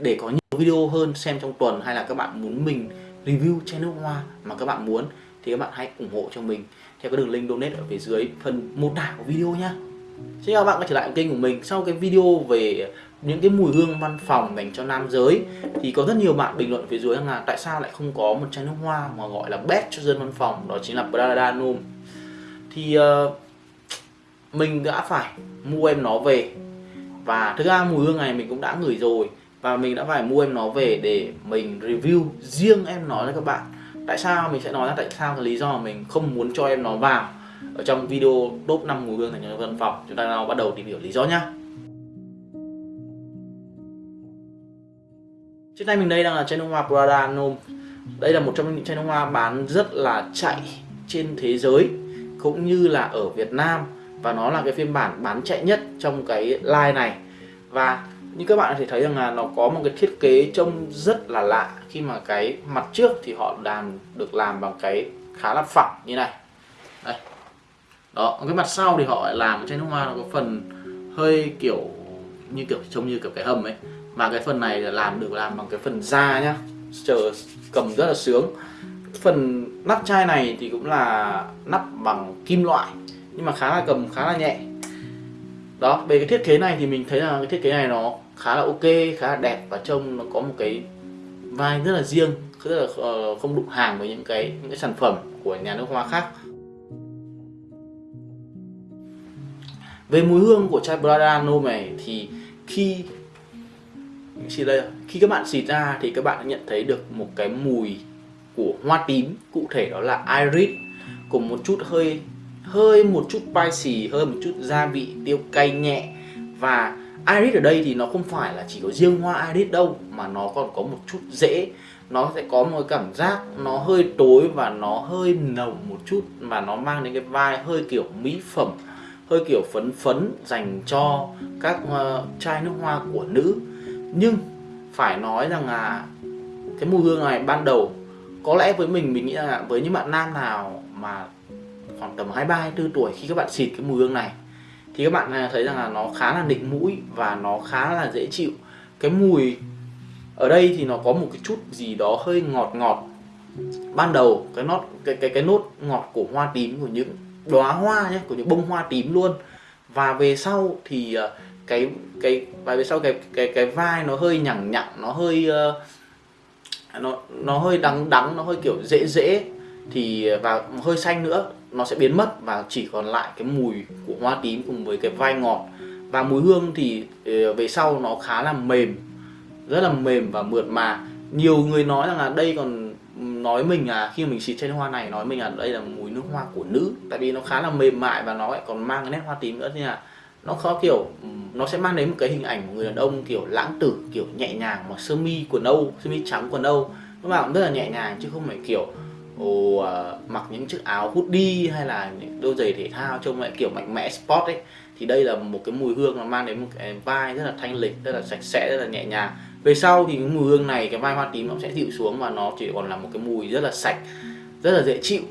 để có nhiều video hơn xem trong tuần hay là các bạn muốn mình review chai nước hoa mà các bạn muốn thì các bạn hãy ủng hộ cho mình. Theo cái đường link donate ở phía dưới phần mô tả của video nhá. Xin chào các bạn quay trở lại kênh của mình. Sau cái video về những cái mùi hương văn phòng dành cho nam giới thì có rất nhiều bạn bình luận phía dưới rằng là tại sao lại không có một chai nước hoa mà gọi là best cho dân văn phòng đó chính là Prada Nome thì uh, mình đã phải mua em nó về và thực ra mùi hương này mình cũng đã ngửi rồi và mình đã phải mua em nó về để mình review riêng em nó cho các bạn. Tại sao? Mình sẽ nói ra tại sao cái lý do mà mình không muốn cho em nó vào ở trong video top 5 mùi hương thành nhân văn phòng. Chúng ta nào bắt đầu tìm hiểu lý do nhá. Trên tay mình đây đang là chai nước hoa Prada Nome đây là một trong những chai nước hoa bán rất là chạy trên thế giới, cũng như là ở Việt Nam. Và nó là cái phiên bản bán chạy nhất trong cái line này. Và như các bạn có thể thấy rằng là nó có một cái thiết kế trông rất là lạ. Khi mà cái mặt trước thì họ làm, được làm bằng cái khá là phẳng như này. Đây. Đó, cái mặt sau thì họ lại làm trên nước hoa nó có phần hơi kiểu như kiểu, trông như kiểu cái hầm ấy. Mà cái phần này là làm, được làm bằng cái phần da nhá. Chờ, cầm rất là sướng. Phần nắp chai này thì cũng là nắp bằng kim loại, nhưng mà khá là cầm, khá là nhẹ đó, về cái thiết kế này thì mình thấy là cái thiết kế này nó khá là ok, khá là đẹp và trông nó có một cái vai rất là riêng, rất là ờ, không đụng hàng với những cái những cái sản phẩm của nhà nước hoa khác. Về mùi hương của chai Bradano này thì khi, xịt đây, khi các bạn xịt ra thì các bạn nhận thấy được một cái mùi của hoa tím, cụ thể đó là iris, cùng một chút hơi hơi một chút spicy hơi một chút gia vị tiêu cay nhẹ. Và iris ở đây thì nó không phải là chỉ có riêng hoa iris đâu mà nó còn có một chút dễ. Nó sẽ có một cảm giác nó hơi tối và nó hơi nồng một chút và nó mang đến cái vai hơi kiểu mỹ phẩm hơi kiểu phấn phấn dành cho các uh, chai nước hoa của nữ. Nhưng phải nói rằng là cái mùi hương này ban đầu có lẽ với mình mình nghĩ là với những bạn nam nào mà khoảng tầm 23 24 tuổi khi các bạn xịt cái mùi hương này. Thì các bạn à, thấy rằng là nó khá là nịnh mũi và nó khá là dễ chịu. Cái mùi ở đây thì nó có một cái chút gì đó hơi ngọt ngọt. Ban đầu cái nốt cái cái cái nốt ngọt của hoa tím của những đóa hoa nhé của những bông hoa tím luôn. Và về sau thì à, cái cái và về sau cái cái cái vai nó hơi nhẳng nhặng nó hơi uh, nó nó hơi đắng đắng nó hơi kiểu dễ dễ. Thì à, và hơi xanh nữa nó sẽ biến mất và chỉ còn lại cái mùi của hoa tím cùng với cái vai ngọt. Và mùi hương thì ờ, về sau nó khá là mềm, rất là mềm và mượt mà. Nhiều người nói rằng là đây còn nói mình là khi mình xịt trên hoa này, nói mình là đây là mùi nước hoa của nữ. Tại vì nó khá là mềm mại và nó lại còn mang cái nét hoa tím nữa nên là nó khó kiểu nó sẽ mang đến một cái hình ảnh của người đàn ông kiểu lãng tử, kiểu nhẹ nhàng mà sơ mi quần âu, sơ mi trắng quần âu. Nó bảo rất là nhẹ nhàng chứ không phải kiểu ồ, uh, mặc những chiếc áo hoodie hay là những đôi giày thể thao trông lại kiểu mạnh mẽ sport ấy thì đây là một cái mùi hương nó mang đến một cái vai rất là thanh lịch rất là sạch sẽ rất là nhẹ nhàng. Về sau thì cái mùi hương này cái vai hoa tím nó sẽ dịu xuống và nó chỉ còn là một cái mùi rất là sạch rất là dễ chịu.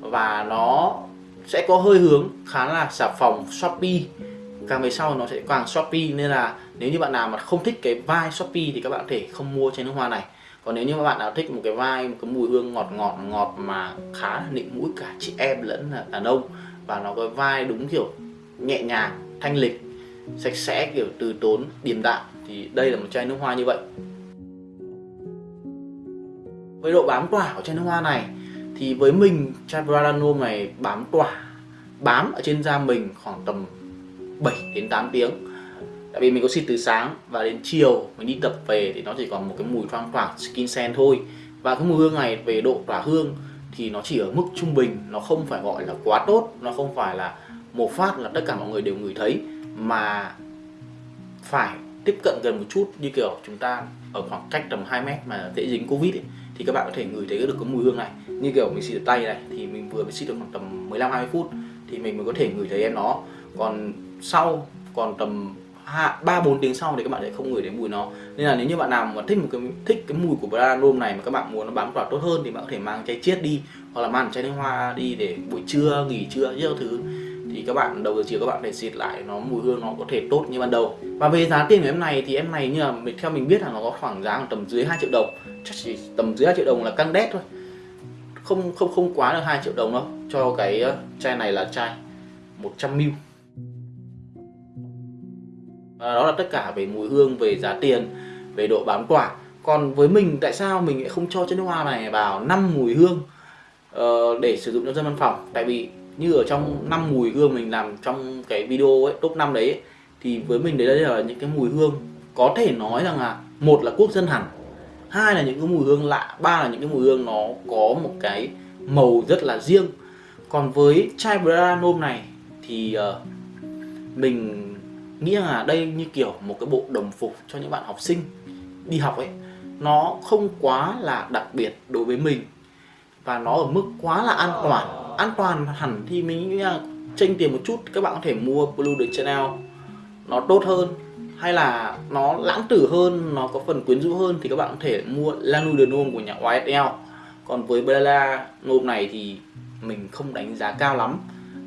Và nó sẽ có hơi hướng khá là xà phòng Shopee. Càng về sau nó sẽ càng Shopee nên là nếu như bạn nào mà không thích cái vai Shopee thì các bạn có thể không mua chai nước hoa này còn nếu như bạn nào thích một cái vai một cái mùi hương ngọt ngọt ngọt mà khá là nịnh mũi cả chị em lẫn là đàn ông, và nó có vai đúng kiểu nhẹ nhàng, thanh lịch, sạch sẽ kiểu từ tốn, điềm đạm, thì đây là một chai nước hoa như vậy. Với độ bám tỏa của chai nước hoa này, thì với mình, chai Bradano này bám tỏa, bám ở trên da mình khoảng tầm 7 đến 8 tiếng tại vì mình có xịt từ sáng và đến chiều mình đi tập về thì nó chỉ còn một cái mùi thoang thoảng skin scent thôi. Và cái mùi hương này về độ tỏa hương thì nó chỉ ở mức trung bình nó không phải gọi là quá tốt nó không phải là một phát là tất cả mọi người đều ngửi thấy mà phải tiếp cận gần một chút. Như kiểu chúng ta ở khoảng cách tầm 2 mét mà dễ dính covid ấy, thì các bạn có thể ngửi thấy được cái mùi hương này. Như kiểu mình xịt ở tay này thì mình vừa mới xịt được khoảng tầm 15 20 phút thì mình mới có thể ngửi thấy em nó. Còn sau còn tầm ba, bốn tiếng sau thì các bạn sẽ không ngửi thấy mùi nó. Nên là nếu như bạn nào mà thích một cái, thích cái mùi của Brandom này mà các bạn muốn nó bám tỏa tốt hơn thì bạn có thể mang chai chiết đi, hoặc là mang chai nước hoa đi để buổi trưa, nghỉ trưa những thứ. Thì các bạn, đầu giờ chiều các bạn phải xịt lại nó, mùi hương nó có thể tốt như ban đầu. Và về giá tiền của em này thì em này như là mình, theo mình biết là nó có khoảng giá tầm dưới 2 triệu đồng. Chắc chỉ tầm dưới 2 triệu đồng là căng đét thôi. Không không không quá được 2 triệu đồng đâu. Cho cái ờ, chai này là chai 100 ml à, đó là tất cả về mùi hương về giá tiền về độ bám quả. còn với mình tại sao mình lại không cho chai nước hoa này vào năm mùi hương uh, để sử dụng cho dân văn phòng tại vì như ở trong năm mùi hương mình làm trong cái video ấy top 5 đấy ấy, thì với mình đấy là những cái mùi hương có thể nói rằng là một là quốc dân hẳn hai là những cái mùi hương lạ ba là những cái mùi hương nó có một cái màu rất là riêng còn với chai Branome này thì uh, mình nghĩa là đây như kiểu một cái bộ đồng phục cho những bạn học sinh đi học ấy. Nó không quá là đặc biệt đối với mình và nó ở mức quá là an toàn. An toàn hẳn thì mình nghĩ là tranh tiền một chút, các bạn có thể mua Blue the Channel. Nó tốt hơn, hay là nó lãng tử hơn, nó có phần quyến rũ hơn thì các bạn có thể mua Lanu de Nome của nhà YSL còn với Bella Nome này thì mình không đánh giá cao lắm.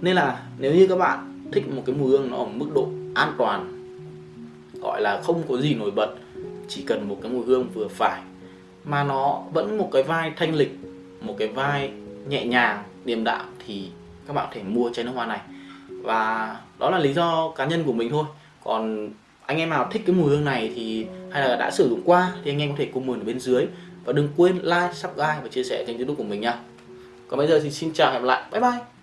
Nên là nếu như các bạn thích một cái mùi hương nó ở mức độ an toàn gọi là không có gì nổi bật chỉ cần một cái mùi hương vừa phải mà nó vẫn một cái vai thanh lịch một cái vai nhẹ nhàng điềm đạm thì các bạn có thể mua chai nước hoa này. Và đó là lý do cá nhân của mình thôi. Còn anh em nào thích cái mùi hương này thì hay là đã sử dụng qua thì anh em có thể comment ở bên dưới. Và đừng quên like, subscribe và chia sẻ kênh youtube của mình nha. Còn bây giờ thì xin chào hẹn gặp lại. Bye bye!